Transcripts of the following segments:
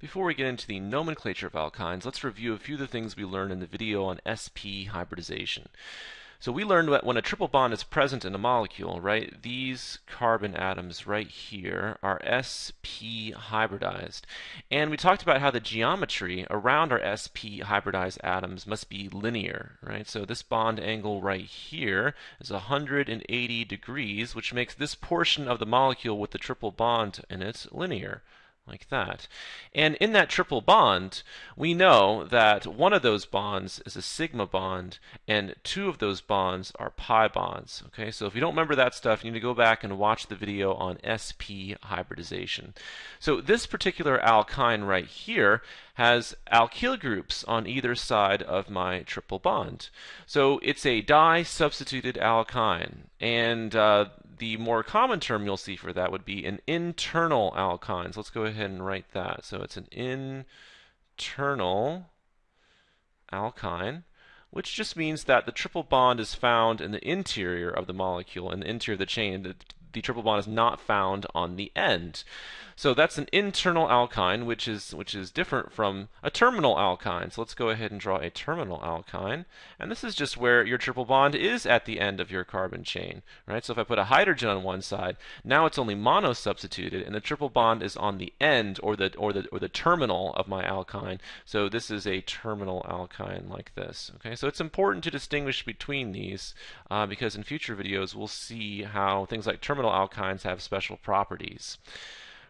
Before we get into the nomenclature of alkynes, let's review a few of the things we learned in the video on sp hybridization. So we learned that when a triple bond is present in a molecule, right, these carbon atoms right here are sp hybridized. And we talked about how the geometry around our sp hybridized atoms must be linear, right? So this bond angle right here is 180 degrees, which makes this portion of the molecule with the triple bond in it linear like that. And in that triple bond, we know that one of those bonds is a sigma bond, and two of those bonds are pi bonds. Okay, so if you don't remember that stuff, you need to go back and watch the video on sp hybridization. So this particular alkyne right here has alkyl groups on either side of my triple bond. So it's a di-substituted alkyne, and uh, the more common term you'll see for that would be an internal alkyne. So let's go ahead and write that. So it's an internal alkyne, which just means that the triple bond is found in the interior of the molecule, in the interior of the chain. The, the triple bond is not found on the end. So that's an internal alkyne, which is which is different from a terminal alkyne. So let's go ahead and draw a terminal alkyne. And this is just where your triple bond is at the end of your carbon chain, right? So if I put a hydrogen on one side, now it's only mono-substituted, and the triple bond is on the end or the or the or the terminal of my alkyne. So this is a terminal alkyne like this. Okay, so it's important to distinguish between these uh, because in future videos we'll see how things like terminal alkynes have special properties.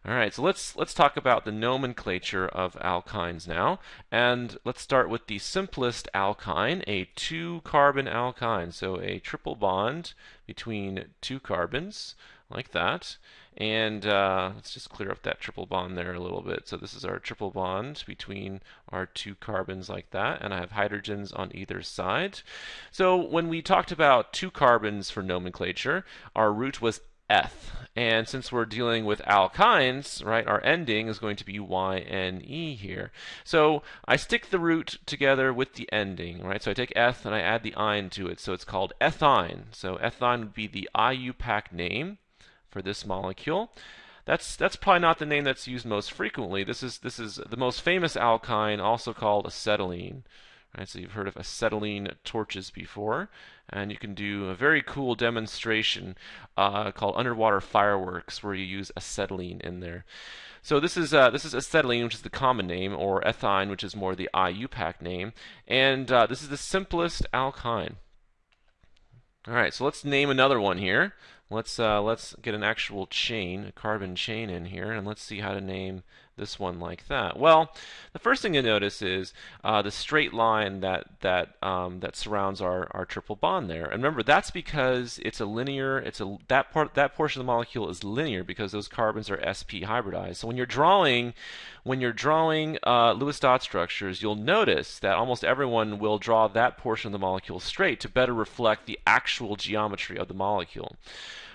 All right, so let's let's talk about the nomenclature of alkynes now, and let's start with the simplest alkyne, a two-carbon alkyne. So a triple bond between two carbons, like that. And uh, let's just clear up that triple bond there a little bit. So this is our triple bond between our two carbons like that, and I have hydrogens on either side. So when we talked about two carbons for nomenclature, our root was eth. And since we're dealing with alkynes, right, our ending is going to be YNE here. So I stick the root together with the ending, right? So I take eth and I add the ine to it. So it's called ethyne. So ethyne would be the IUPAC name for this molecule. That's that's probably not the name that's used most frequently. This is this is the most famous alkyne, also called acetylene. Right, so you've heard of acetylene torches before, and you can do a very cool demonstration uh, called underwater fireworks, where you use acetylene in there. So this is uh, this is acetylene, which is the common name, or ethyne, which is more the IUPAC name, and uh, this is the simplest alkyne. All right, so let's name another one here. Let's uh, let's get an actual chain, a carbon chain in here, and let's see how to name this one like that? Well, the first thing to notice is uh, the straight line that that um, that surrounds our, our triple bond there. And remember, that's because it's a linear. It's a that part that portion of the molecule is linear because those carbons are sp hybridized. So when you're drawing when you're drawing uh, Lewis dot structures, you'll notice that almost everyone will draw that portion of the molecule straight to better reflect the actual geometry of the molecule.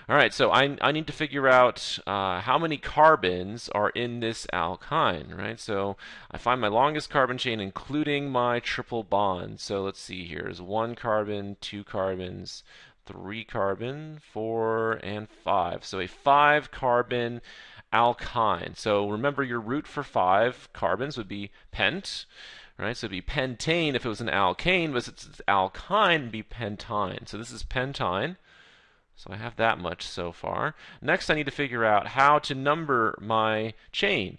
All right, so I, I need to figure out uh, how many carbons are in this alkyne, right? So I find my longest carbon chain, including my triple bond. So let's see here is one carbon, two carbons, three carbon, four, and five. So a five carbon alkyne. So remember your root for five carbons would be pent right? So it'd be pentane if it was an alkane, but since it's alkyne, it'd be pentyne. So this is pentyne. So I have that much so far. Next, I need to figure out how to number my chain.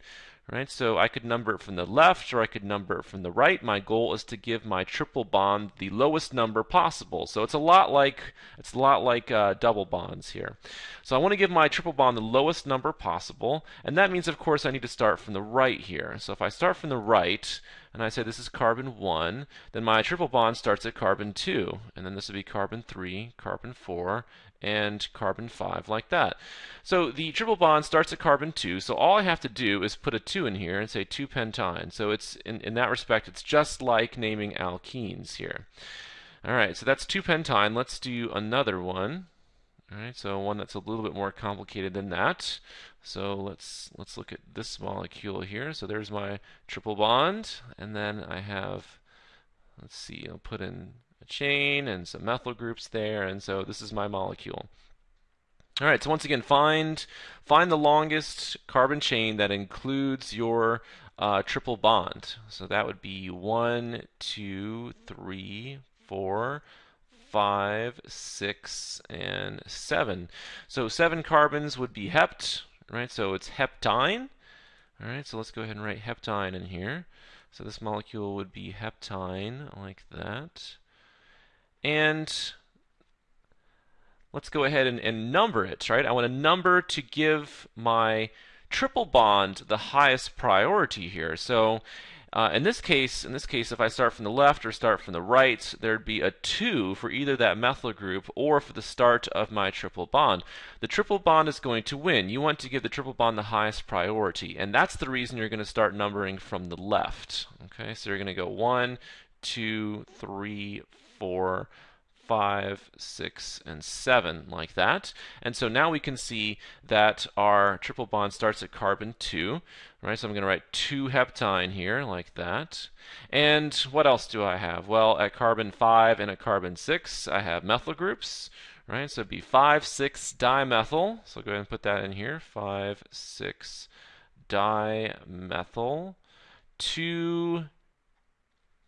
Right, so I could number it from the left or I could number it from the right. My goal is to give my triple bond the lowest number possible. So it's a lot like it's a lot like uh, double bonds here. So I want to give my triple bond the lowest number possible, and that means, of course, I need to start from the right here. So if I start from the right and I say this is carbon 1, then my triple bond starts at carbon 2, and then this would be carbon 3, carbon 4, and carbon 5 like that. So the triple bond starts at carbon 2, so all I have to do is put a 2 in here and say 2-pentyne. So it's in, in that respect, it's just like naming alkenes here. Alright, so that's 2-pentyne. Let's do another one. Alright, so one that's a little bit more complicated than that. So let's let's look at this molecule here. So there's my triple bond, and then I have, let's see, I'll put in a chain and some methyl groups there, and so this is my molecule. All right, so once again, find find the longest carbon chain that includes your uh, triple bond. So that would be one, two, three, four, five, six, and seven. So seven carbons would be hept, right? So it's heptyne. All right, so let's go ahead and write heptyne in here. So this molecule would be heptyne, like that. And let's go ahead and, and number it, right? I want a number to give my triple bond the highest priority here. So uh, in this case, in this case, if I start from the left or start from the right, there'd be a 2 for either that methyl group or for the start of my triple bond. The triple bond is going to win. You want to give the triple bond the highest priority, and that's the reason you're going to start numbering from the left. Okay, so you're going to go 1, 2, 3, 4, 5, 6, and 7, like that. And so now we can see that our triple bond starts at carbon 2, right? So I'm going to write 2 heptyne here, like that. And what else do I have? Well, at carbon 5 and at carbon 6, I have methyl groups, right? So it'd be 5, 6 dimethyl. So go ahead and put that in here, 5, 6 dimethyl. 2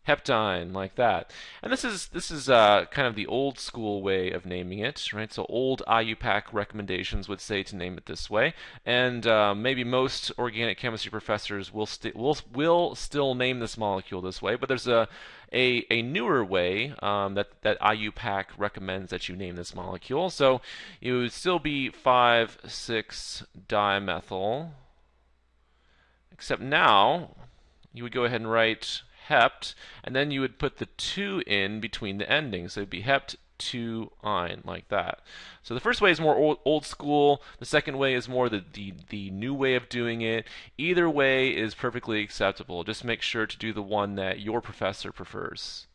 heptyne like that. And this is this is uh, kind of the old school way of naming it, right? So old IUPAC recommendations would say to name it this way, and uh, maybe most organic chemistry professors will will will still name this molecule this way. But there's a a, a newer way um, that that IUPAC recommends that you name this molecule. So it would still be five six dimethyl, except now you would go ahead and write hept, and then you would put the 2 in between the endings. So it'd be hept 2 yne, like that. So the first way is more old, old school. The second way is more the, the, the new way of doing it. Either way is perfectly acceptable. Just make sure to do the one that your professor prefers.